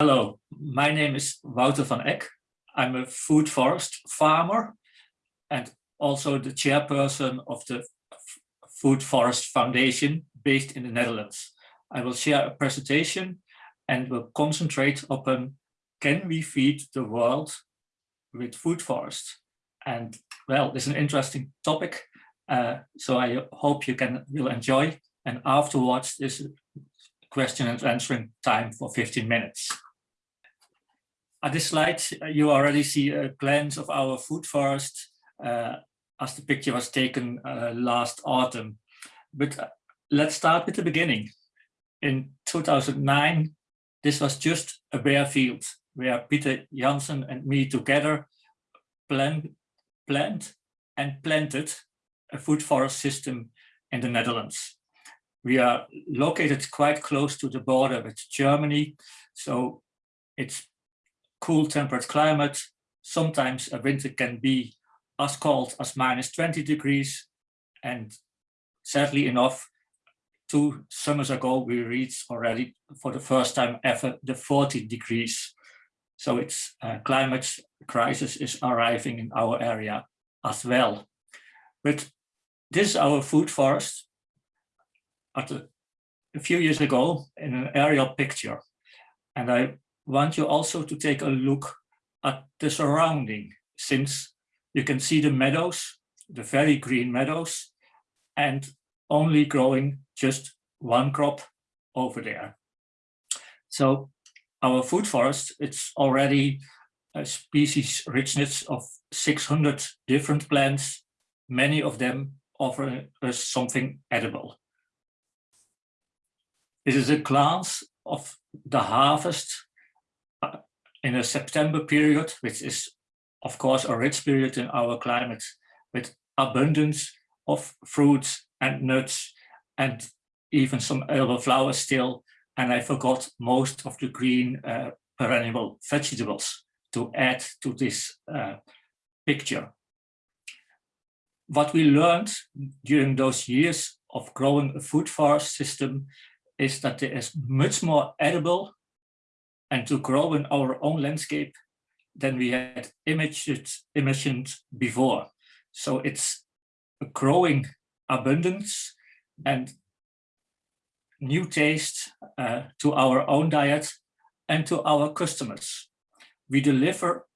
Hello, my name is Wouter van Eck. I'm a food forest farmer and also the chairperson of the Food Forest Foundation based in the Netherlands. I will share a presentation and will concentrate upon can we feed the world with food forests? And well, it's an interesting topic, uh, so I hope you can will enjoy. And afterwards, this question and answering time for 15 minutes. At this slide, you already see a glance of our food forest uh, as the picture was taken uh, last autumn. But uh, let's start with the beginning. In 2009, this was just a bare field where Peter Janssen and me together planned, planned and planted a food forest system in the Netherlands. We are located quite close to the border with Germany, so it's cool temperate climate. Sometimes a winter can be as cold as minus 20 degrees. And sadly enough, two summers ago, we reached already for the first time ever the 40 degrees. So it's uh, climate crisis is arriving in our area as well. But this is our food forest at a, a few years ago in an aerial picture. And I want you also to take a look at the surrounding, since you can see the meadows, the very green meadows, and only growing just one crop over there. So our food forest, it's already a species richness of 600 different plants, many of them offer us something edible. This is a glance of the harvest in a September period, which is of course a rich period in our climate with abundance of fruits and nuts and even some edible flowers still. And I forgot most of the green uh, perennial vegetables to add to this uh, picture. What we learned during those years of growing a food forest system is that there is much more edible and to grow in our own landscape than we had imagined, imagined before. So it's a growing abundance and new taste uh, to our own diet and to our customers. We deliver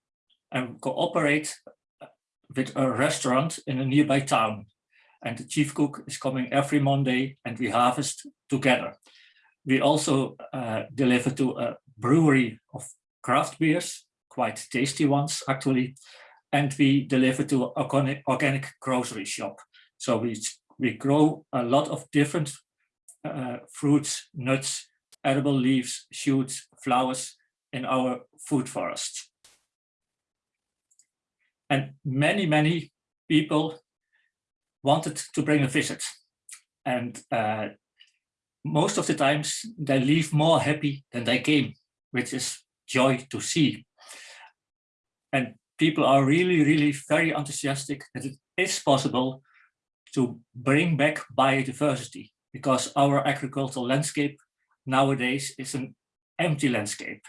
and cooperate with a restaurant in a nearby town. And the chief cook is coming every Monday and we harvest together. We also uh, deliver to a brewery of craft beers, quite tasty ones actually, and we deliver to organic, organic grocery shop. So we, we grow a lot of different uh, fruits, nuts, edible leaves, shoots, flowers in our food forest. And many, many people wanted to bring a visit. And uh, most of the times they leave more happy than they came which is joy to see. And people are really, really very enthusiastic that it is possible to bring back biodiversity because our agricultural landscape nowadays is an empty landscape.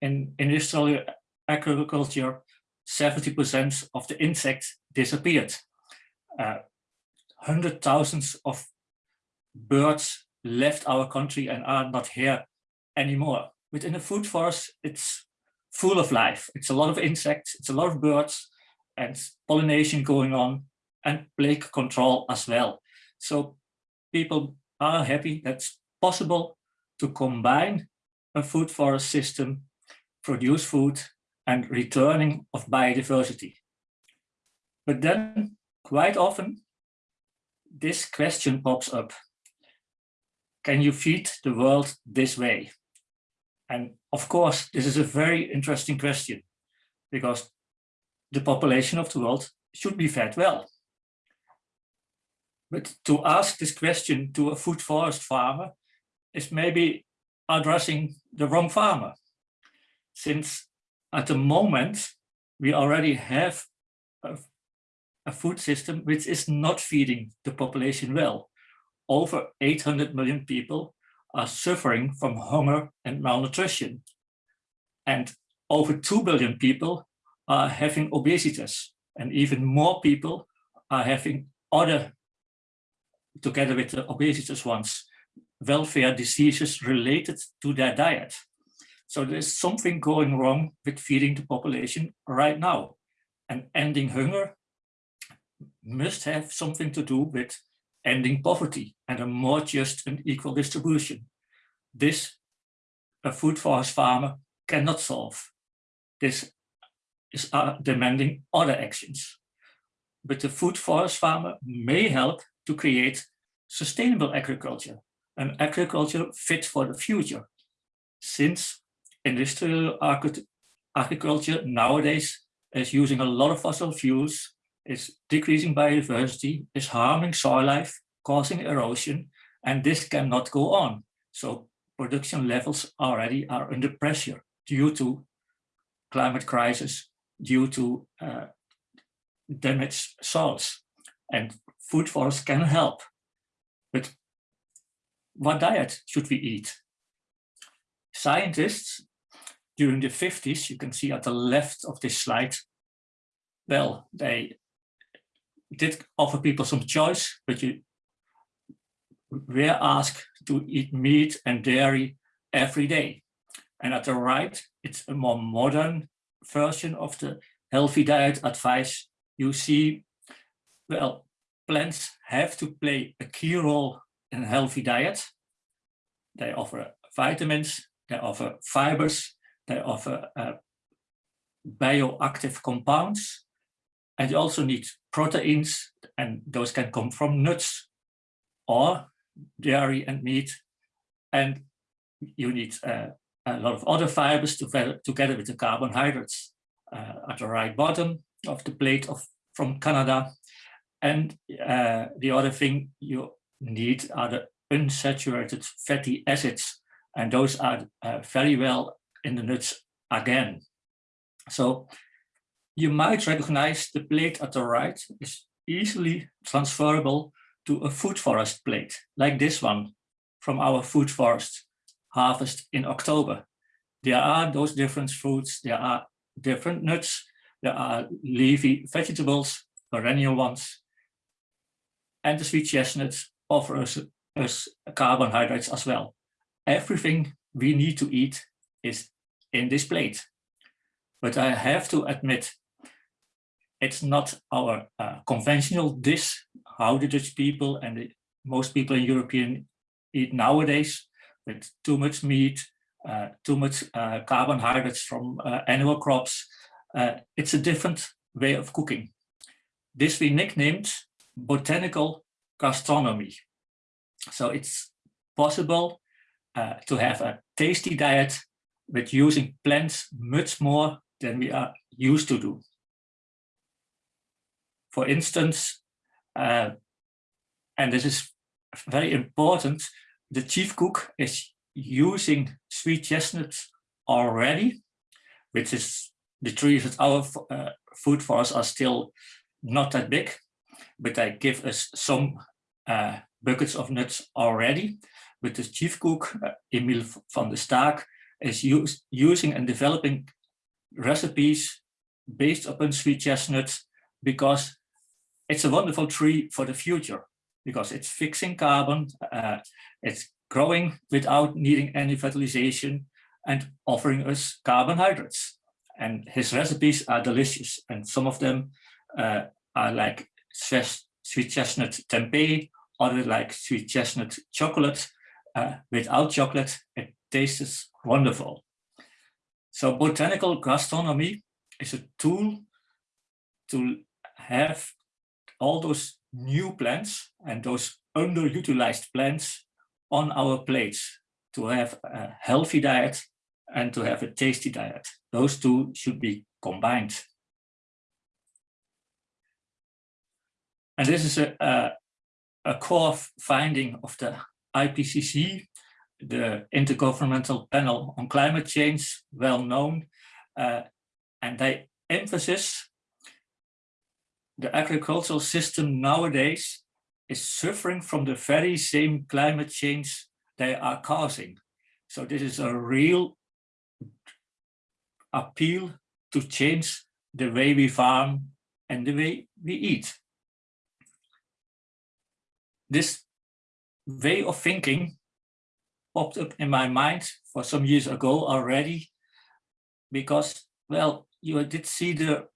In industrial agriculture, 70% of the insects disappeared. Uh, hundred thousands of birds left our country and are not here anymore within a food forest, it's full of life. It's a lot of insects, it's a lot of birds and pollination going on and plague control as well. So people are happy that's possible to combine a food forest system, produce food and returning of biodiversity. But then quite often this question pops up. Can you feed the world this way? And of course, this is a very interesting question because the population of the world should be fed well. But to ask this question to a food forest farmer is maybe addressing the wrong farmer. Since at the moment, we already have a, a food system which is not feeding the population well. Over 800 million people are suffering from hunger and malnutrition. And over 2 billion people are having obesity and even more people are having other, together with the obesity ones, welfare diseases related to their diet. So there's something going wrong with feeding the population right now. And ending hunger must have something to do with ending poverty and a more just and equal distribution. This, a food forest farmer cannot solve. This is uh, demanding other actions. But the food forest farmer may help to create sustainable agriculture, an agriculture fit for the future. Since industrial agriculture nowadays is using a lot of fossil fuels, is decreasing biodiversity, is harming soil life, causing erosion, and this cannot go on. So production levels already are under pressure due to climate crisis, due to uh, damaged soils. And food forests can help. But what diet should we eat? Scientists during the 50s, you can see at the left of this slide, well, they did offer people some choice, but you were asked to eat meat and dairy every day. And at the right, it's a more modern version of the healthy diet advice. You see, well, plants have to play a key role in a healthy diet. They offer vitamins, they offer fibers, they offer uh, bioactive compounds, and you also need proteins, and those can come from nuts or dairy and meat. And you need uh, a lot of other fibers to, together with the carbohydrates uh, at the right bottom of the plate of from Canada. And uh, the other thing you need are the unsaturated fatty acids, and those are uh, very well in the nuts again. So you might recognize the plate at the right is easily transferable to a food forest plate, like this one from our food forest harvest in October. There are those different fruits, there are different nuts, there are leafy vegetables, perennial ones, and the sweet chestnuts offer us, us carbohydrates as well. Everything we need to eat is in this plate. But I have to admit, it's not our uh, conventional dish, how the Dutch people and the, most people in European eat nowadays, with too much meat, uh, too much uh, carbohydrates from uh, animal crops. Uh, it's a different way of cooking. This we nicknamed botanical gastronomy. So it's possible uh, to have a tasty diet with using plants much more than we are used to do. For instance, uh, and this is very important, the chief cook is using sweet chestnuts already, which is the trees that our uh, food forests are still not that big, but they give us some uh, buckets of nuts already. But the chief cook, uh, Emile van der Staak, is use, using and developing recipes based upon sweet chestnuts because it's a wonderful tree for the future because it's fixing carbon, uh, it's growing without needing any fertilization and offering us carbohydrates. And his recipes are delicious. And some of them uh, are like sweet chestnut tempeh, other like sweet chestnut chocolate. Uh, without chocolate, it tastes wonderful. So botanical gastronomy is a tool to have all those new plants and those underutilized plants on our plates to have a healthy diet and to have a tasty diet. Those two should be combined. And this is a, a, a core finding of the IPCC, the Intergovernmental Panel on Climate Change, well known, uh, and they emphasize the agricultural system nowadays is suffering from the very same climate change they are causing. So this is a real appeal to change the way we farm and the way we eat. This way of thinking popped up in my mind for some years ago already, because, well, you did see the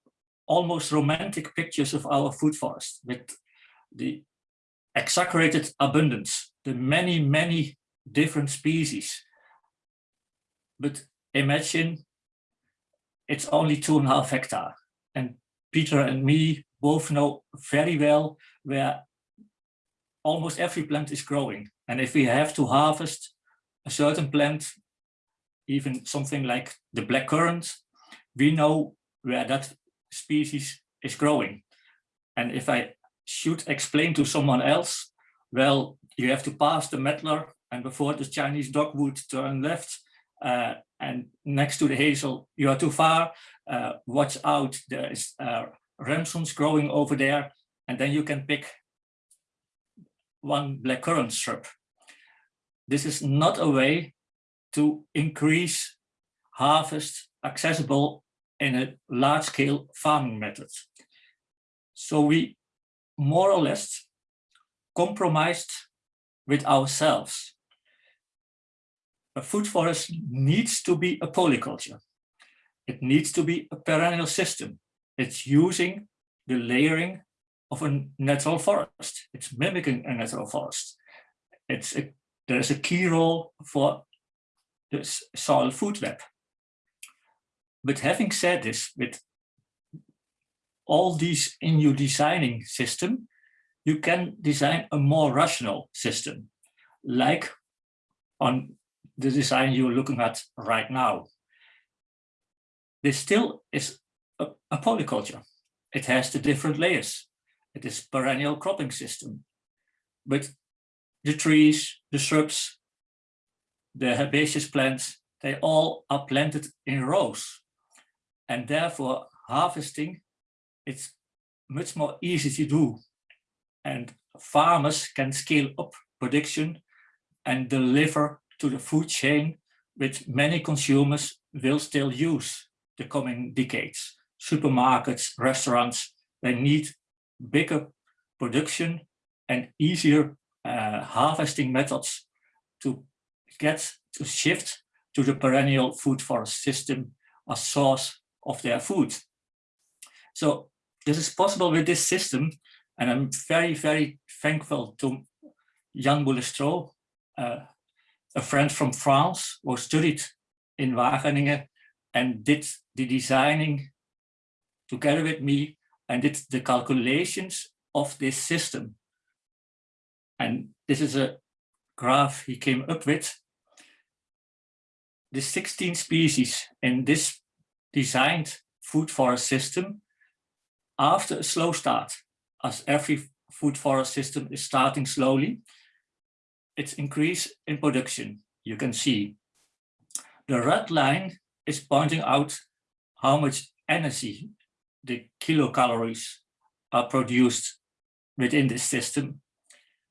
almost romantic pictures of our food forest with the exaggerated abundance, the many, many different species. But imagine it's only two and a half hectare. And Peter and me both know very well where almost every plant is growing. And if we have to harvest a certain plant, even something like the black currant, we know where that species is growing. And if I should explain to someone else, well, you have to pass the medlar and before the Chinese dogwood turn left uh, and next to the hazel, you are too far, uh, watch out, there is uh, ramsons growing over there, and then you can pick one blackcurrant shrub. This is not a way to increase harvest accessible in a large scale farming method. So we more or less compromised with ourselves. A food forest needs to be a polyculture. It needs to be a perennial system. It's using the layering of a natural forest. It's mimicking a natural forest. It's a, there's a key role for the soil food web. But having said this, with all these in your designing system, you can design a more rational system, like on the design you're looking at right now. This still is a, a polyculture. It has the different layers. It is perennial cropping system. But the trees, the shrubs, the herbaceous plants, they all are planted in rows. And therefore harvesting, it's much more easy to do. And farmers can scale up production and deliver to the food chain which many consumers will still use the coming decades. Supermarkets, restaurants, they need bigger production and easier uh, harvesting methods to get to shift to the perennial food forest system as source of their food. So this is possible with this system and I'm very, very thankful to Yann Boulestreau, uh, a friend from France who studied in Wageningen and did the designing together with me and did the calculations of this system. And this is a graph he came up with. The 16 species in this designed food forest system after a slow start, as every food forest system is starting slowly, its increase in production. You can see the red line is pointing out how much energy the kilocalories are produced within this system.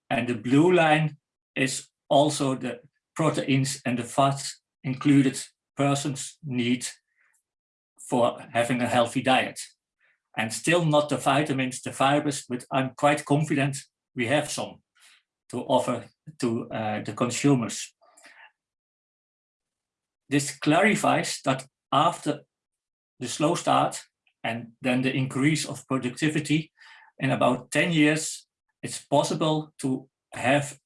And the blue line is also the proteins and the fats included persons need for having a healthy diet. And still not the vitamins, the fibers, but I'm quite confident we have some to offer to uh, the consumers. This clarifies that after the slow start and then the increase of productivity in about 10 years, it's possible to have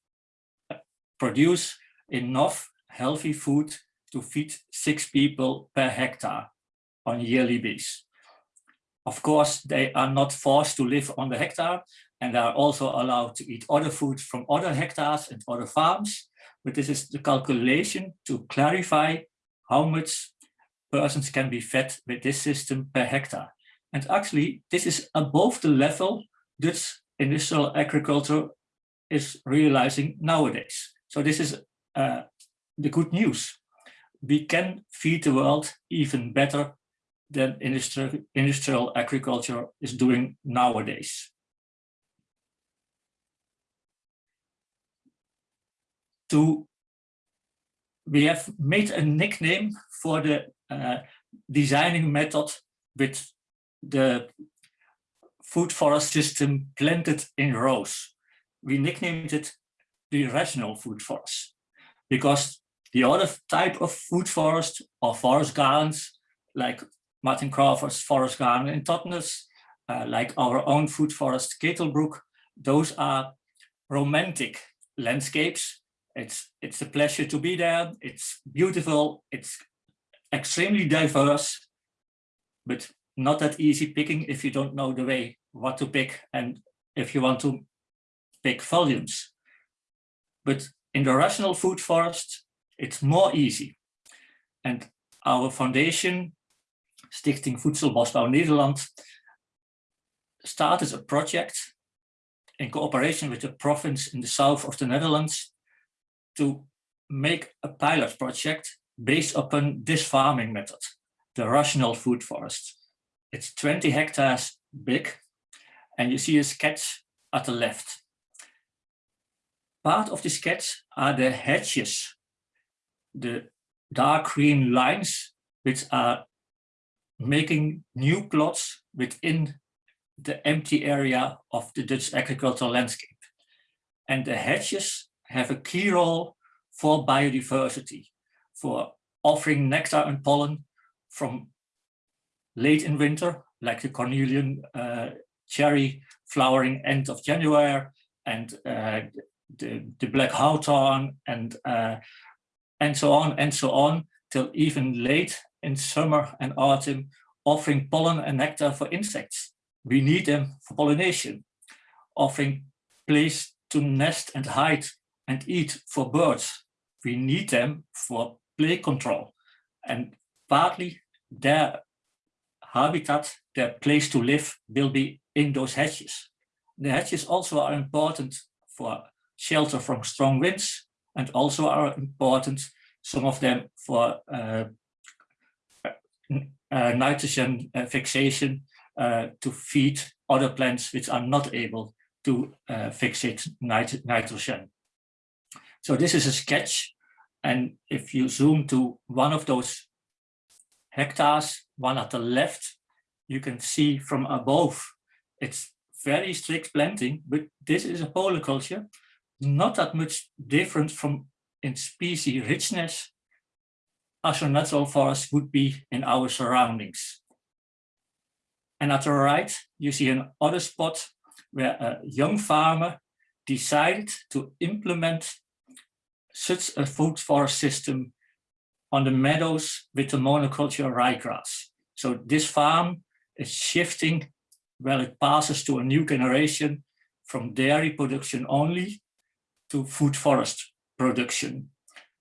uh, produce enough healthy food to feed six people per hectare on yearly basis. Of course, they are not forced to live on the hectare and are also allowed to eat other food from other hectares and other farms. But this is the calculation to clarify how much persons can be fed with this system per hectare. And actually, this is above the level Dutch industrial agriculture is realizing nowadays. So this is uh, the good news. We can feed the world even better than industrial, industrial agriculture is doing nowadays. To, we have made a nickname for the uh, designing method with the food forest system planted in rows. We nicknamed it the rational food forest because the other type of food forest or forest gardens like Martin Crawford's forest garden in Totnes, uh, like our own food forest Ketelbroek, those are romantic landscapes. It's, it's a pleasure to be there. It's beautiful. It's extremely diverse, but not that easy picking if you don't know the way what to pick and if you want to pick volumes. But in the rational food forest, it's more easy. And our foundation, Stichting Voedselbosbouw Nederland, started a project in cooperation with the province in the south of the Netherlands to make a pilot project based upon this farming method, the rational food forest. It's 20 hectares big and you see a sketch at the left. Part of the sketch are the hedges, the dark green lines, which are making new plots within the empty area of the Dutch agricultural landscape. And the hedges have a key role for biodiversity, for offering nectar and pollen from late in winter, like the cornelian uh, cherry flowering end of January, and uh, the, the black hawthorn, and uh, and so on and so on, till even late in summer and autumn, offering pollen and nectar for insects. We need them for pollination, offering place to nest and hide and eat for birds. We need them for play control and partly their habitat, their place to live will be in those hedges. The hedges also are important for shelter from strong winds and also are important, some of them for uh, nitrogen uh, fixation uh, to feed other plants which are not able to uh, fixate nit nitrogen. So this is a sketch. And if you zoom to one of those hectares, one at the left, you can see from above, it's very strict planting, but this is a polyculture, not that much different from in species richness a natural forest would be in our surroundings. And at the right, you see another spot where a young farmer decided to implement such a food forest system on the meadows with the monoculture ryegrass. So this farm is shifting while it passes to a new generation from dairy production only to food forest production.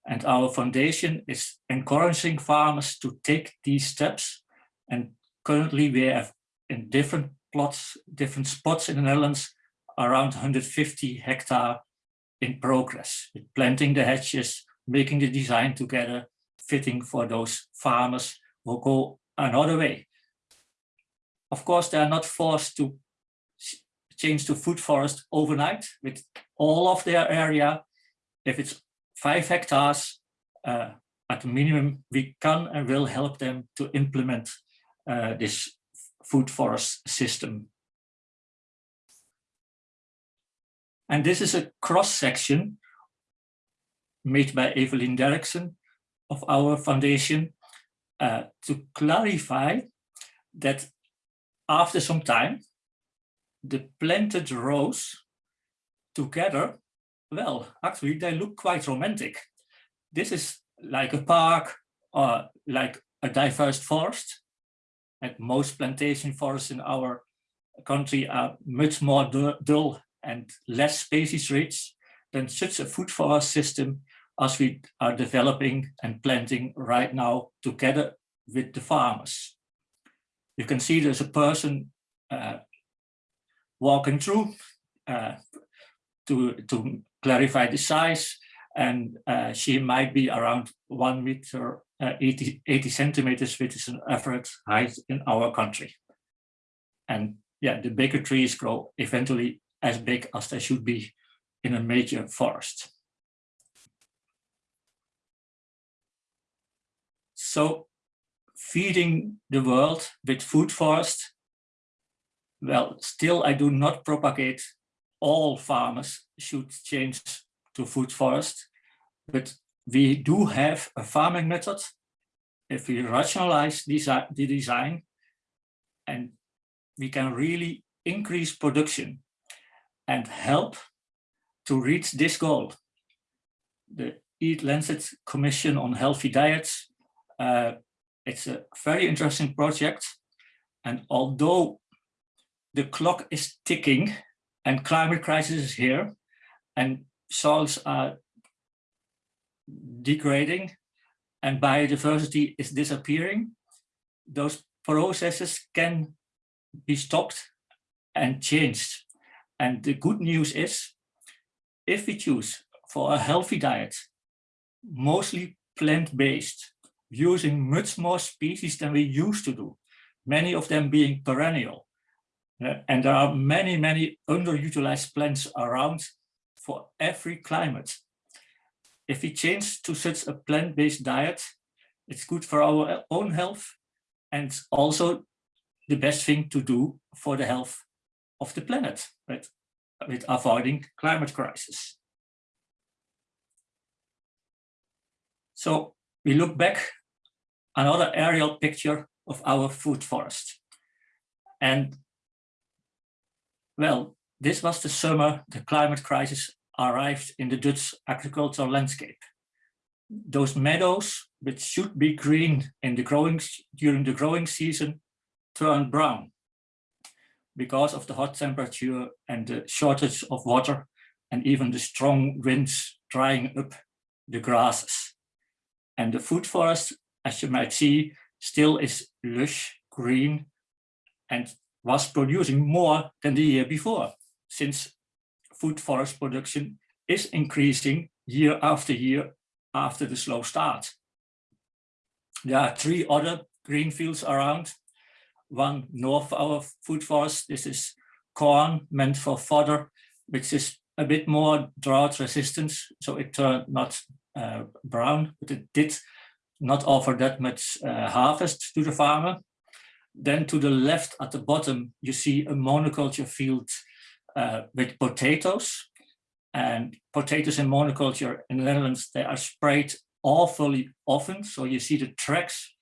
And our foundation is encouraging farmers to take these steps. And currently we have in different plots, different spots in the Netherlands, around 150 hectare in progress, with planting the hedges, making the design together, fitting for those farmers who go another way. Of course, they are not forced to change to food forest overnight with all of their area. If it's five hectares, uh, at minimum, we can and will help them to implement uh, this food forest system. And this is a cross section made by Evelyn Derksen of our foundation uh, to clarify that after some time, the planted rows together, well, actually they look quite romantic. This is like a park or like a diverse forest and most plantation forests in our country are much more dull and less species rich than such a food forest system as we are developing and planting right now together with the farmers. You can see there's a person uh, walking through uh, to, to clarify the size and uh, she might be around one meter uh, 80, 80 centimeters, which is an average height in our country. And yeah, the bigger trees grow eventually as big as they should be in a major forest. So feeding the world with food forest, well, still I do not propagate all farmers should change to food forest, but we do have a farming method. If we rationalize the design and we can really increase production and help to reach this goal. The Eat Lancet Commission on Healthy Diets, uh, it's a very interesting project. And although the clock is ticking and climate crisis is here and soils are degrading and biodiversity is disappearing, those processes can be stopped and changed. And the good news is, if we choose for a healthy diet, mostly plant-based, using much more species than we used to do, many of them being perennial. Uh, and there are many, many underutilized plants around for every climate. If we change to such a plant-based diet, it's good for our own health and also the best thing to do for the health of the planet right, with avoiding climate crisis. So we look back another aerial picture of our food forest. And well, this was the summer the climate crisis arrived in the Dutch agricultural landscape. Those meadows, which should be green in the growing during the growing season, turned brown because of the hot temperature and the shortage of water and even the strong winds drying up the grasses. And the food forest, as you might see, still is lush, green, and was producing more than the year before, since food forest production is increasing year after year after the slow start. There are three other green fields around, one north of our food forest. This is corn meant for fodder, which is a bit more drought resistant, so it turned not uh, brown, but it did not offer that much uh, harvest to the farmer. Then to the left at the bottom, you see a monoculture field uh, with potatoes. And potatoes in monoculture in the Netherlands, they are sprayed awfully often. So you see the tracks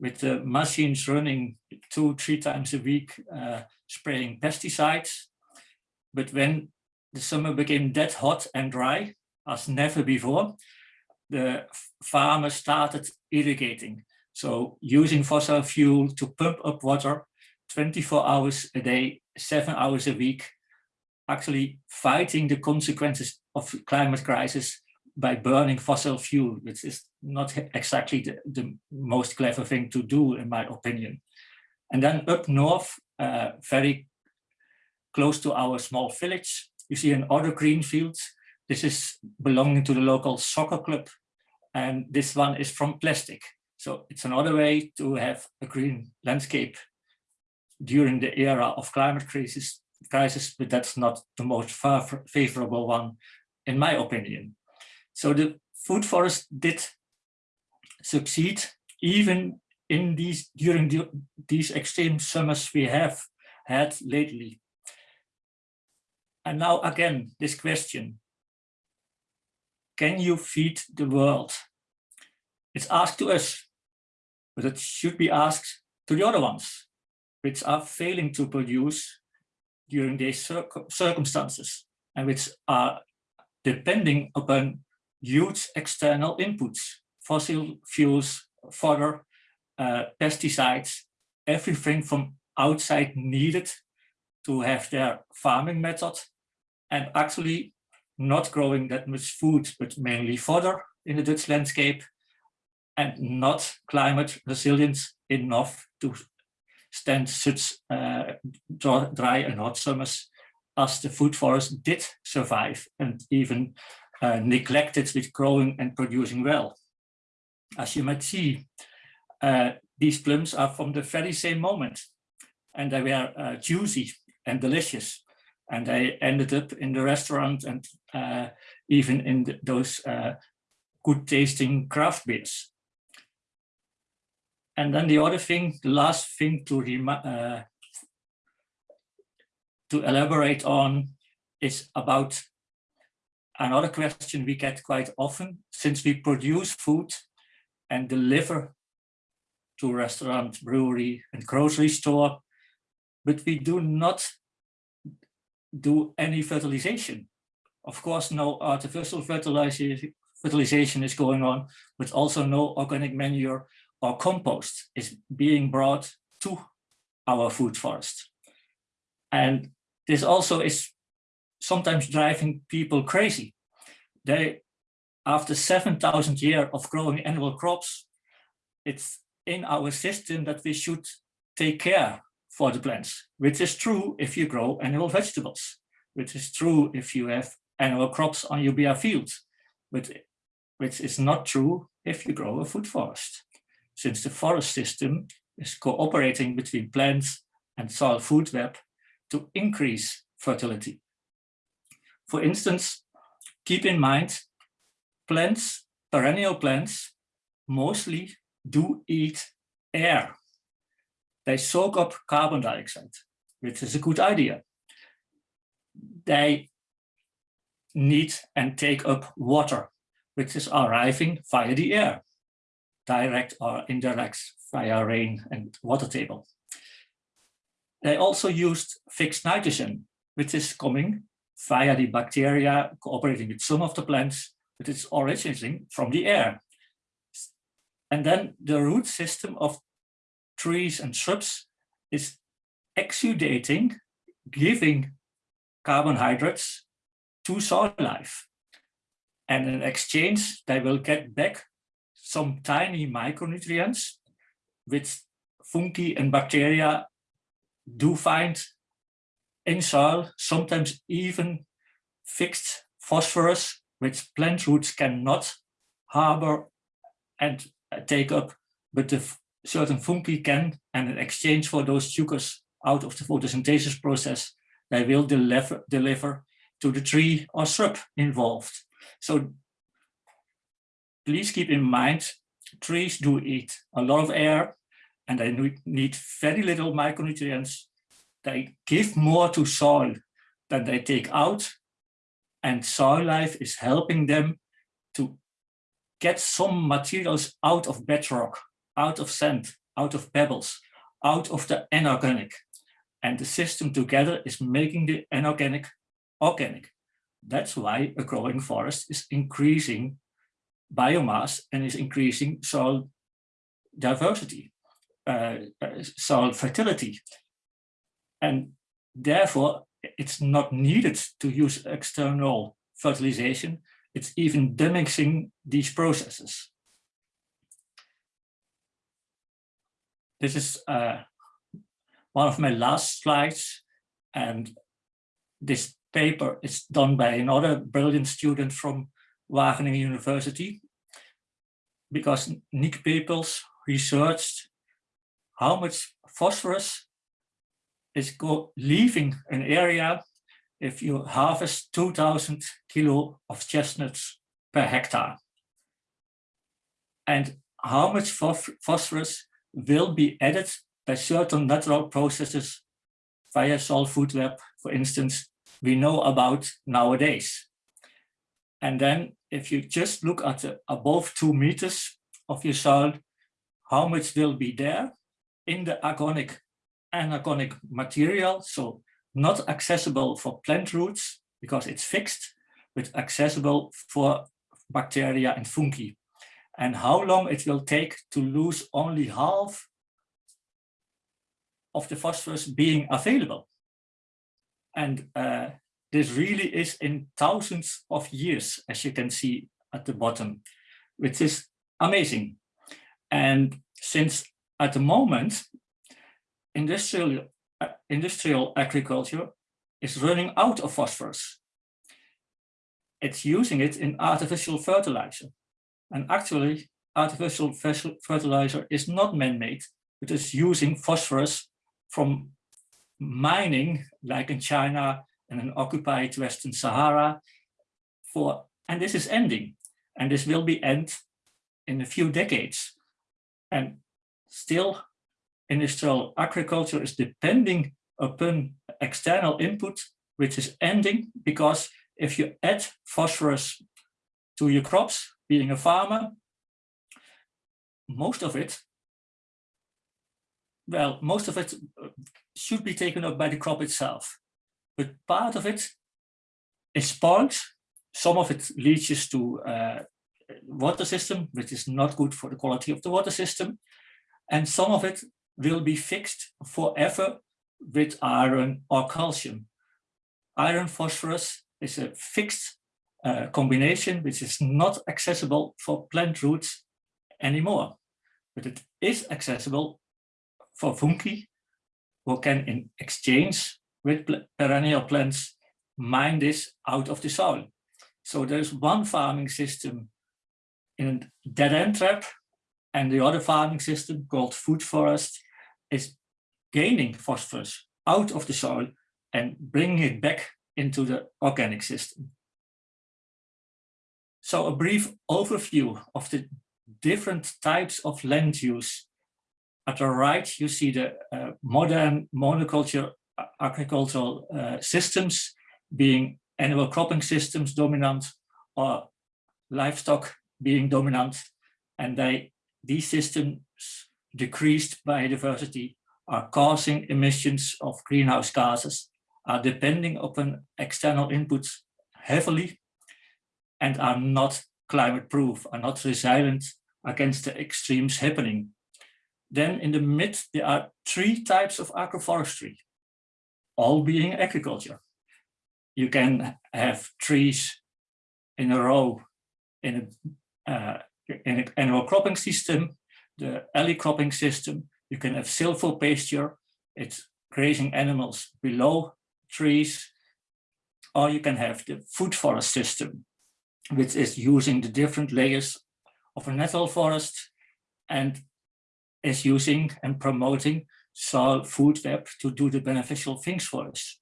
with the machines running two, three times a week, uh, spraying pesticides. But when the summer became that hot and dry, as never before, the farmers started irrigating. So using fossil fuel to pump up water 24 hours a day, seven hours a week, actually fighting the consequences of climate crisis by burning fossil fuel, which is not exactly the, the most clever thing to do, in my opinion. And then up north, uh, very close to our small village, you see another green field. This is belonging to the local soccer club. And this one is from plastic. So it's another way to have a green landscape during the era of climate crisis, crisis but that's not the most favorable one, in my opinion. So the food forest did succeed even in these during the, these extreme summers we have had lately. And now again, this question, can you feed the world? It's asked to us, but it should be asked to the other ones, which are failing to produce during these circumstances and which are depending upon huge external inputs, fossil fuels, fodder, uh, pesticides, everything from outside needed to have their farming method and actually not growing that much food, but mainly fodder in the Dutch landscape and not climate resilient enough to stand such uh, dry and hot summers as the food forest did survive and even uh, neglected with growing and producing well. As you might see, uh, these plums are from the very same moment and they were uh, juicy and delicious and they ended up in the restaurant and uh, even in the, those uh, good tasting craft beers. And then the other thing, the last thing to, uh, to elaborate on is about another question we get quite often, since we produce food and deliver to restaurant, brewery and grocery store, but we do not do any fertilization. Of course, no artificial fertilization, fertilization is going on, but also no organic manure or compost is being brought to our food forest. And this also is sometimes driving people crazy. They, after 7,000 years of growing annual crops, it's in our system that we should take care for the plants, which is true if you grow annual vegetables, which is true if you have annual crops on your bare fields, which is not true if you grow a food forest, since the forest system is cooperating between plants and soil food web to increase fertility. For instance, keep in mind, plants, perennial plants, mostly do eat air. They soak up carbon dioxide, which is a good idea. They need and take up water, which is arriving via the air, direct or indirect via rain and water table. They also used fixed nitrogen, which is coming via the bacteria cooperating with some of the plants, but it's originating from the air. And then the root system of trees and shrubs is exudating, giving carbohydrates to soil life. And in exchange, they will get back some tiny micronutrients, which fungi and bacteria do find in soil, sometimes even fixed phosphorus, which plant roots cannot harbor and uh, take up, but the certain fungi can, and in exchange for those sugars out of the photosynthesis process, they will deliver, deliver to the tree or shrub involved. So please keep in mind, trees do eat a lot of air and they need very little micronutrients. They give more to soil than they take out. And soil life is helping them to get some materials out of bedrock, out of sand, out of pebbles, out of the inorganic. And the system together is making the inorganic organic. That's why a growing forest is increasing biomass and is increasing soil diversity, uh, uh soil fertility. And therefore, it's not needed to use external fertilization it's even demixing these processes. This is uh, one of my last slides, and this paper is done by another brilliant student from Wageningen University, because Nick Pepels researched how much phosphorus is leaving an area if you harvest 2000 kilo of chestnuts per hectare. And how much phosphorus will be added by certain natural processes via soil food web, for instance, we know about nowadays. And then if you just look at above two meters of your soil, how much will be there in the agonic anorganic material, so not accessible for plant roots because it's fixed, but accessible for bacteria and fungi. And how long it will take to lose only half of the phosphorus being available. And uh, this really is in thousands of years, as you can see at the bottom, which is amazing. And since at the moment, industrial uh, industrial agriculture is running out of phosphorus. It's using it in artificial fertilizer. And actually, artificial fertilizer is not man-made, it is using phosphorus from mining, like in China and in occupied Western Sahara, for, and this is ending. And this will be end in a few decades. And still industrial agriculture is depending upon external input, which is ending because if you add phosphorus to your crops, being a farmer, most of it, well, most of it should be taken up by the crop itself, but part of it is spoiled. Some of it leaches to uh, water system, which is not good for the quality of the water system. And some of it will be fixed forever with iron or calcium. Iron phosphorus is a fixed uh, combination which is not accessible for plant roots anymore, but it is accessible for fungi who can in exchange with perennial plants mine this out of the soil. So there's one farming system in a dead end trap and the other farming system called food forest is gaining phosphorus out of the soil and bringing it back into the organic system. So a brief overview of the different types of land use. At the right, you see the uh, modern monoculture agricultural uh, systems being animal cropping systems dominant or livestock being dominant. And they, these systems decreased biodiversity are causing emissions of greenhouse gases, are depending upon external inputs heavily, and are not climate proof, are not resilient against the extremes happening. Then in the mid, there are three types of agroforestry, all being agriculture. You can have trees in a row in a, uh, in an annual cropping system, the alley cropping system, you can have silvopasture, it's grazing animals below trees, or you can have the food forest system, which is using the different layers of a natural forest and is using and promoting soil food web to do the beneficial things for us.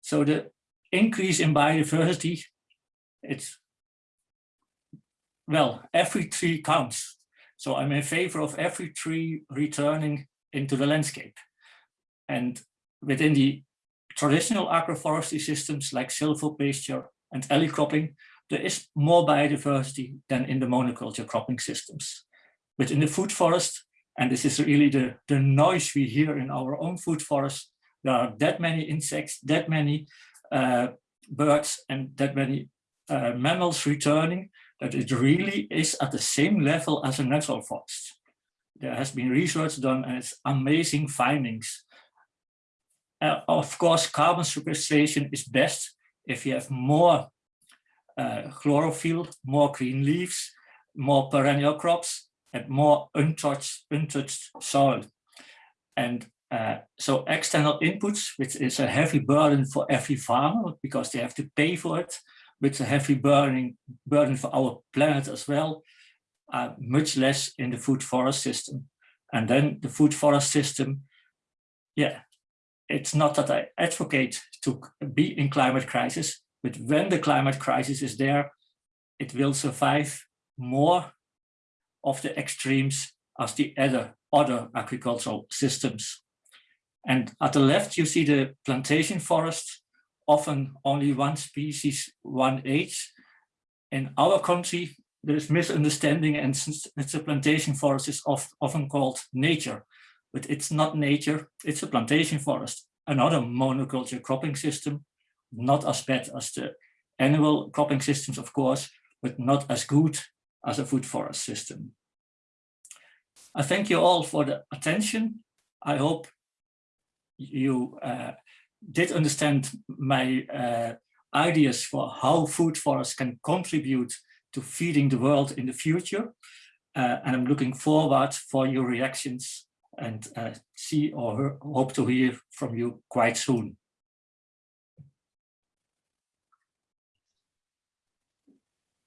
So the increase in biodiversity, it's, well, every tree counts. So I'm in favor of every tree returning into the landscape. And within the traditional agroforestry systems like silvopasture and alley cropping, there is more biodiversity than in the monoculture cropping systems. But in the food forest, and this is really the, the noise we hear in our own food forest, there are that many insects, that many uh, birds, and that many uh, mammals returning that it really is at the same level as a natural forest. There has been research done and it's amazing findings. Uh, of course, carbon sequestration is best if you have more uh, chlorophyll, more green leaves, more perennial crops, and more untouched, untouched soil. And uh, so external inputs, which is a heavy burden for every farmer because they have to pay for it, with a heavy burning burden for our planet as well, uh, much less in the food forest system. And then the food forest system, yeah, it's not that I advocate to be in climate crisis, but when the climate crisis is there, it will survive more of the extremes as the other, other agricultural systems. And at the left, you see the plantation forest often only one species, one age. In our country, there is misunderstanding and since it's a plantation forest is often called nature, but it's not nature, it's a plantation forest, another monoculture cropping system, not as bad as the annual cropping systems, of course, but not as good as a food forest system. I thank you all for the attention. I hope you uh, did understand my uh, ideas for how food forests can contribute to feeding the world in the future. Uh, and I'm looking forward for your reactions and uh, see or hope to hear from you quite soon.